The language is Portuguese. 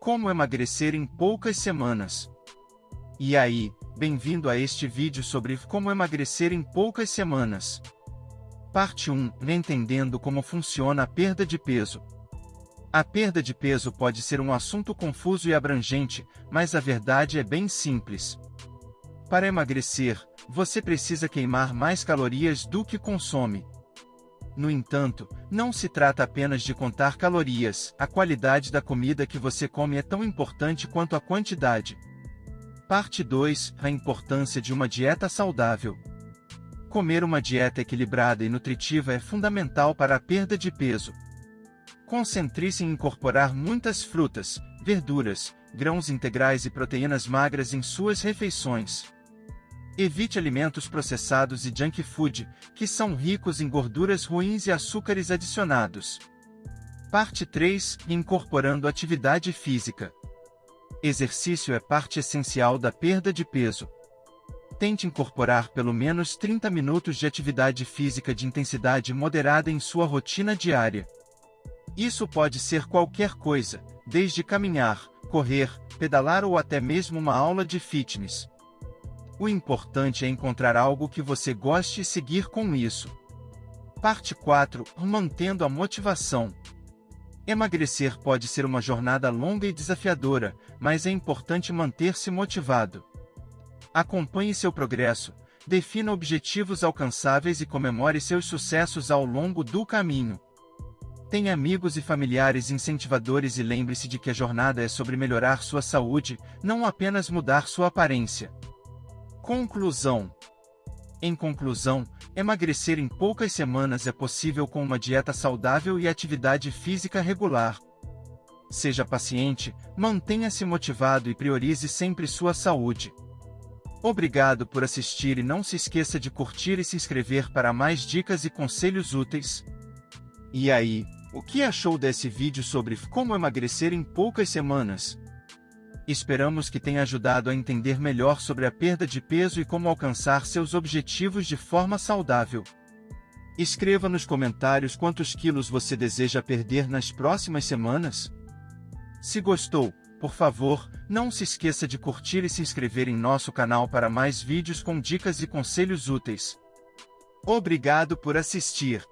Como emagrecer em poucas semanas. E aí, bem-vindo a este vídeo sobre como emagrecer em poucas semanas. Parte 1. Entendendo como funciona a perda de peso. A perda de peso pode ser um assunto confuso e abrangente, mas a verdade é bem simples. Para emagrecer, você precisa queimar mais calorias do que consome. No entanto, não se trata apenas de contar calorias, a qualidade da comida que você come é tão importante quanto a quantidade. Parte 2 A importância de uma dieta saudável. Comer uma dieta equilibrada e nutritiva é fundamental para a perda de peso. Concentre-se em incorporar muitas frutas, verduras, grãos integrais e proteínas magras em suas refeições. Evite alimentos processados e junk food, que são ricos em gorduras ruins e açúcares adicionados. Parte 3 Incorporando atividade física. Exercício é parte essencial da perda de peso. Tente incorporar pelo menos 30 minutos de atividade física de intensidade moderada em sua rotina diária. Isso pode ser qualquer coisa, desde caminhar, correr, pedalar ou até mesmo uma aula de fitness. O importante é encontrar algo que você goste e seguir com isso. Parte 4 Mantendo a motivação. Emagrecer pode ser uma jornada longa e desafiadora, mas é importante manter-se motivado. Acompanhe seu progresso, defina objetivos alcançáveis e comemore seus sucessos ao longo do caminho. Tenha amigos e familiares incentivadores e lembre-se de que a jornada é sobre melhorar sua saúde, não apenas mudar sua aparência. Conclusão Em conclusão, emagrecer em poucas semanas é possível com uma dieta saudável e atividade física regular. Seja paciente, mantenha-se motivado e priorize sempre sua saúde. Obrigado por assistir e não se esqueça de curtir e se inscrever para mais dicas e conselhos úteis. E aí, o que achou desse vídeo sobre como emagrecer em poucas semanas? Esperamos que tenha ajudado a entender melhor sobre a perda de peso e como alcançar seus objetivos de forma saudável. Escreva nos comentários quantos quilos você deseja perder nas próximas semanas. Se gostou, por favor, não se esqueça de curtir e se inscrever em nosso canal para mais vídeos com dicas e conselhos úteis. Obrigado por assistir.